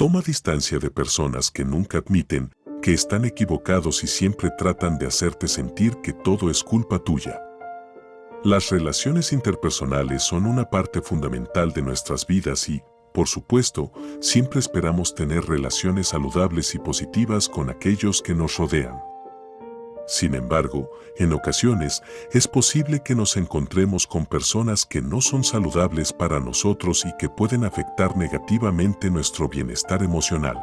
Toma distancia de personas que nunca admiten que están equivocados y siempre tratan de hacerte sentir que todo es culpa tuya. Las relaciones interpersonales son una parte fundamental de nuestras vidas y, por supuesto, siempre esperamos tener relaciones saludables y positivas con aquellos que nos rodean. Sin embargo, en ocasiones es posible que nos encontremos con personas que no son saludables para nosotros y que pueden afectar negativamente nuestro bienestar emocional.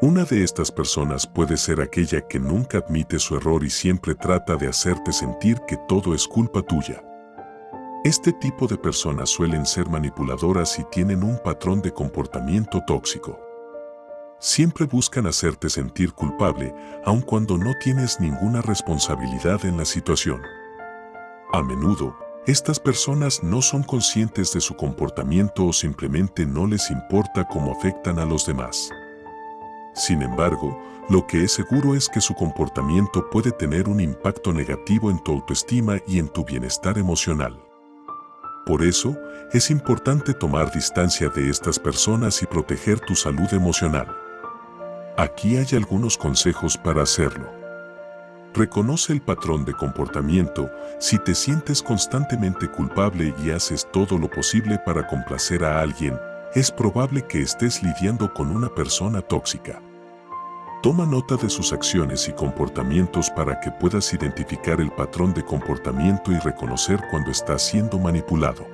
Una de estas personas puede ser aquella que nunca admite su error y siempre trata de hacerte sentir que todo es culpa tuya. Este tipo de personas suelen ser manipuladoras y tienen un patrón de comportamiento tóxico. Siempre buscan hacerte sentir culpable, aun cuando no tienes ninguna responsabilidad en la situación. A menudo, estas personas no son conscientes de su comportamiento o simplemente no les importa cómo afectan a los demás. Sin embargo, lo que es seguro es que su comportamiento puede tener un impacto negativo en tu autoestima y en tu bienestar emocional. Por eso, es importante tomar distancia de estas personas y proteger tu salud emocional. Aquí hay algunos consejos para hacerlo. Reconoce el patrón de comportamiento si te sientes constantemente culpable y haces todo lo posible para complacer a alguien, es probable que estés lidiando con una persona tóxica. Toma nota de sus acciones y comportamientos para que puedas identificar el patrón de comportamiento y reconocer cuando estás siendo manipulado.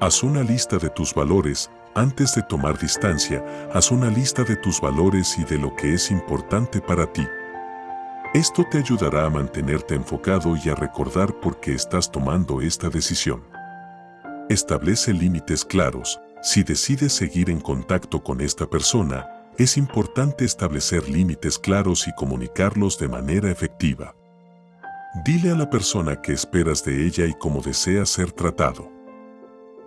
Haz una lista de tus valores. Antes de tomar distancia, haz una lista de tus valores y de lo que es importante para ti. Esto te ayudará a mantenerte enfocado y a recordar por qué estás tomando esta decisión. Establece límites claros. Si decides seguir en contacto con esta persona, es importante establecer límites claros y comunicarlos de manera efectiva. Dile a la persona que esperas de ella y cómo desea ser tratado.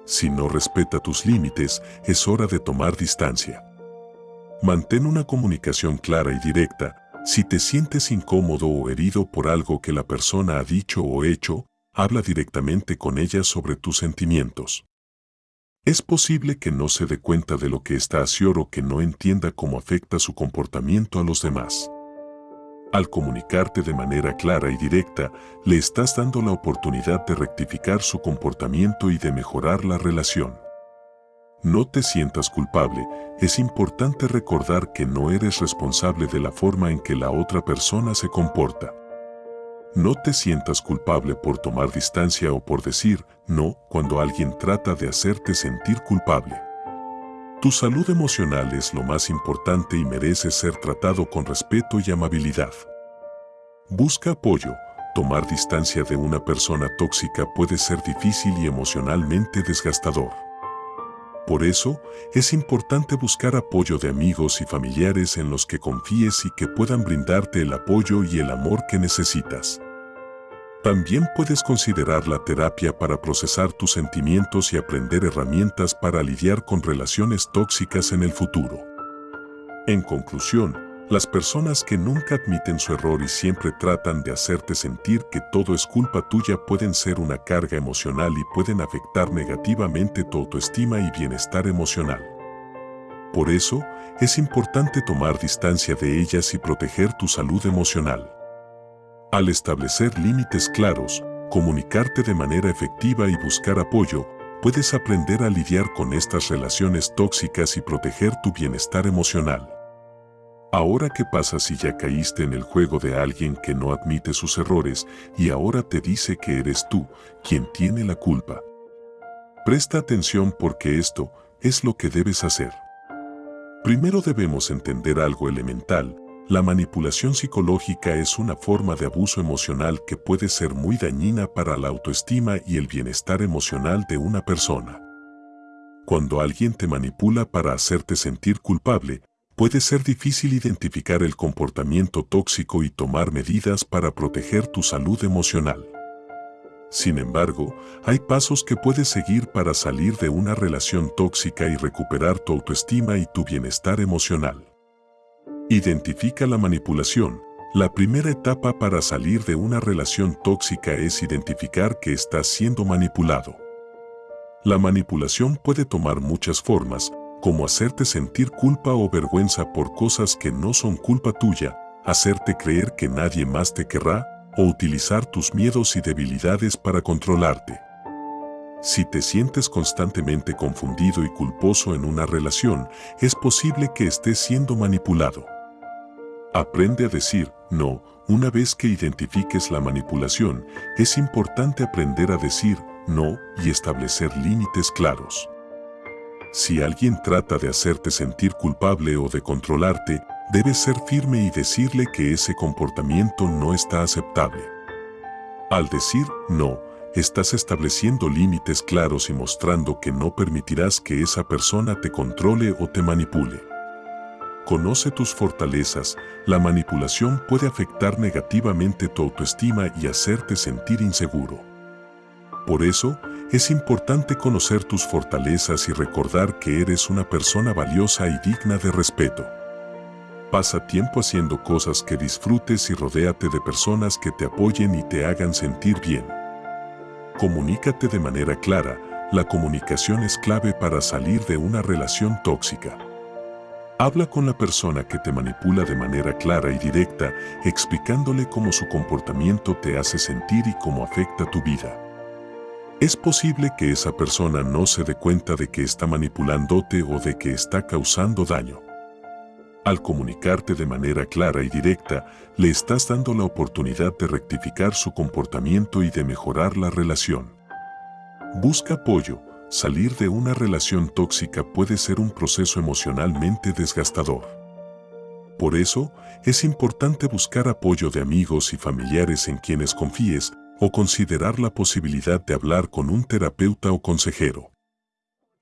Si no respeta tus límites, es hora de tomar distancia. Mantén una comunicación clara y directa. Si te sientes incómodo o herido por algo que la persona ha dicho o hecho, habla directamente con ella sobre tus sentimientos. Es posible que no se dé cuenta de lo que está haciendo o que no entienda cómo afecta su comportamiento a los demás. Al comunicarte de manera clara y directa, le estás dando la oportunidad de rectificar su comportamiento y de mejorar la relación. No te sientas culpable, es importante recordar que no eres responsable de la forma en que la otra persona se comporta. No te sientas culpable por tomar distancia o por decir no cuando alguien trata de hacerte sentir culpable. Tu salud emocional es lo más importante y merece ser tratado con respeto y amabilidad. Busca apoyo. Tomar distancia de una persona tóxica puede ser difícil y emocionalmente desgastador. Por eso, es importante buscar apoyo de amigos y familiares en los que confíes y que puedan brindarte el apoyo y el amor que necesitas. También puedes considerar la terapia para procesar tus sentimientos y aprender herramientas para lidiar con relaciones tóxicas en el futuro. En conclusión, las personas que nunca admiten su error y siempre tratan de hacerte sentir que todo es culpa tuya pueden ser una carga emocional y pueden afectar negativamente tu autoestima y bienestar emocional. Por eso, es importante tomar distancia de ellas y proteger tu salud emocional. Al establecer límites claros, comunicarte de manera efectiva y buscar apoyo, puedes aprender a lidiar con estas relaciones tóxicas y proteger tu bienestar emocional. Ahora qué pasa si ya caíste en el juego de alguien que no admite sus errores y ahora te dice que eres tú quien tiene la culpa. Presta atención porque esto es lo que debes hacer. Primero debemos entender algo elemental, la manipulación psicológica es una forma de abuso emocional que puede ser muy dañina para la autoestima y el bienestar emocional de una persona. Cuando alguien te manipula para hacerte sentir culpable, puede ser difícil identificar el comportamiento tóxico y tomar medidas para proteger tu salud emocional. Sin embargo, hay pasos que puedes seguir para salir de una relación tóxica y recuperar tu autoestima y tu bienestar emocional. Identifica la manipulación. La primera etapa para salir de una relación tóxica es identificar que estás siendo manipulado. La manipulación puede tomar muchas formas, como hacerte sentir culpa o vergüenza por cosas que no son culpa tuya, hacerte creer que nadie más te querrá o utilizar tus miedos y debilidades para controlarte. Si te sientes constantemente confundido y culposo en una relación, es posible que estés siendo manipulado. Aprende a decir no. Una vez que identifiques la manipulación, es importante aprender a decir no y establecer límites claros. Si alguien trata de hacerte sentir culpable o de controlarte, debes ser firme y decirle que ese comportamiento no está aceptable. Al decir no, estás estableciendo límites claros y mostrando que no permitirás que esa persona te controle o te manipule. Conoce tus fortalezas, la manipulación puede afectar negativamente tu autoestima y hacerte sentir inseguro. Por eso, es importante conocer tus fortalezas y recordar que eres una persona valiosa y digna de respeto. Pasa tiempo haciendo cosas que disfrutes y rodéate de personas que te apoyen y te hagan sentir bien. Comunícate de manera clara, la comunicación es clave para salir de una relación tóxica. Habla con la persona que te manipula de manera clara y directa, explicándole cómo su comportamiento te hace sentir y cómo afecta tu vida. Es posible que esa persona no se dé cuenta de que está manipulándote o de que está causando daño. Al comunicarte de manera clara y directa, le estás dando la oportunidad de rectificar su comportamiento y de mejorar la relación. Busca apoyo. Salir de una relación tóxica puede ser un proceso emocionalmente desgastador. Por eso, es importante buscar apoyo de amigos y familiares en quienes confíes o considerar la posibilidad de hablar con un terapeuta o consejero.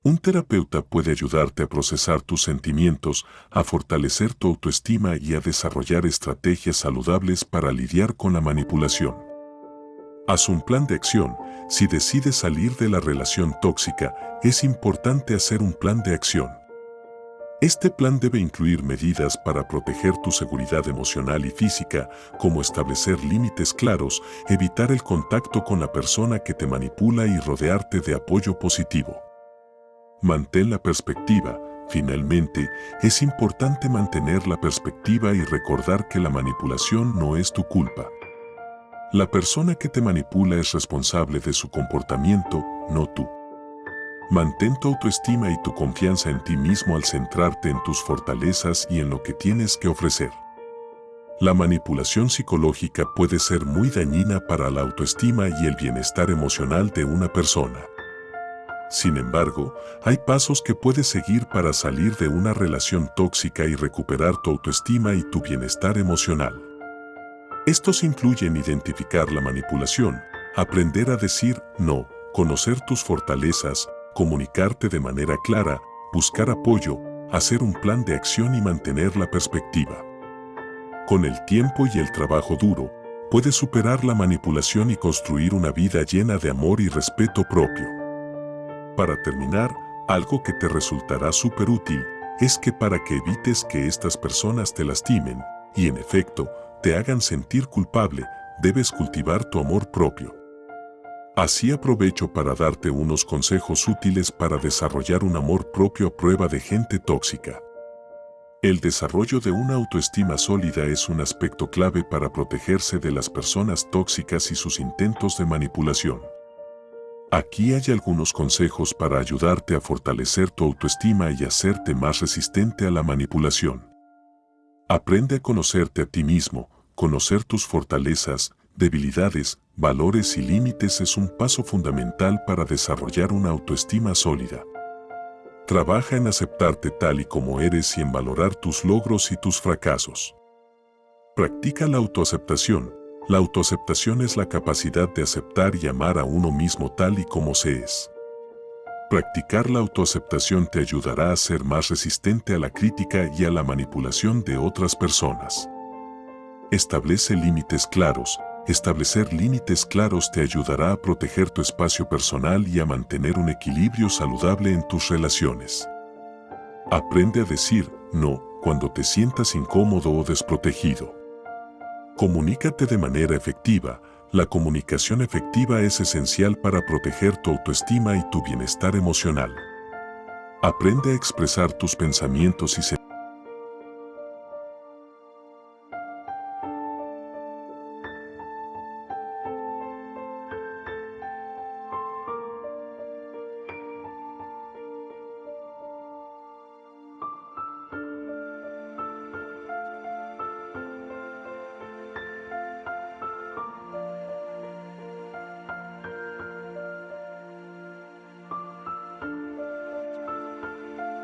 Un terapeuta puede ayudarte a procesar tus sentimientos, a fortalecer tu autoestima y a desarrollar estrategias saludables para lidiar con la manipulación. Haz un plan de acción. Si decides salir de la relación tóxica, es importante hacer un plan de acción. Este plan debe incluir medidas para proteger tu seguridad emocional y física, como establecer límites claros, evitar el contacto con la persona que te manipula y rodearte de apoyo positivo. Mantén la perspectiva. Finalmente, es importante mantener la perspectiva y recordar que la manipulación no es tu culpa. La persona que te manipula es responsable de su comportamiento, no tú. Mantén tu autoestima y tu confianza en ti mismo al centrarte en tus fortalezas y en lo que tienes que ofrecer. La manipulación psicológica puede ser muy dañina para la autoestima y el bienestar emocional de una persona. Sin embargo, hay pasos que puedes seguir para salir de una relación tóxica y recuperar tu autoestima y tu bienestar emocional. Estos incluyen identificar la manipulación, aprender a decir no, conocer tus fortalezas, comunicarte de manera clara, buscar apoyo, hacer un plan de acción y mantener la perspectiva. Con el tiempo y el trabajo duro, puedes superar la manipulación y construir una vida llena de amor y respeto propio. Para terminar, algo que te resultará súper útil es que para que evites que estas personas te lastimen y en efecto te hagan sentir culpable, debes cultivar tu amor propio. Así aprovecho para darte unos consejos útiles para desarrollar un amor propio a prueba de gente tóxica. El desarrollo de una autoestima sólida es un aspecto clave para protegerse de las personas tóxicas y sus intentos de manipulación. Aquí hay algunos consejos para ayudarte a fortalecer tu autoestima y hacerte más resistente a la manipulación. Aprende a conocerte a ti mismo, conocer tus fortalezas, debilidades, valores y límites es un paso fundamental para desarrollar una autoestima sólida. Trabaja en aceptarte tal y como eres y en valorar tus logros y tus fracasos. Practica la autoaceptación, la autoaceptación es la capacidad de aceptar y amar a uno mismo tal y como se es. Practicar la autoaceptación te ayudará a ser más resistente a la crítica y a la manipulación de otras personas. Establece límites claros. Establecer límites claros te ayudará a proteger tu espacio personal y a mantener un equilibrio saludable en tus relaciones. Aprende a decir no cuando te sientas incómodo o desprotegido. Comunícate de manera efectiva. La comunicación efectiva es esencial para proteger tu autoestima y tu bienestar emocional. Aprende a expresar tus pensamientos y sentimientos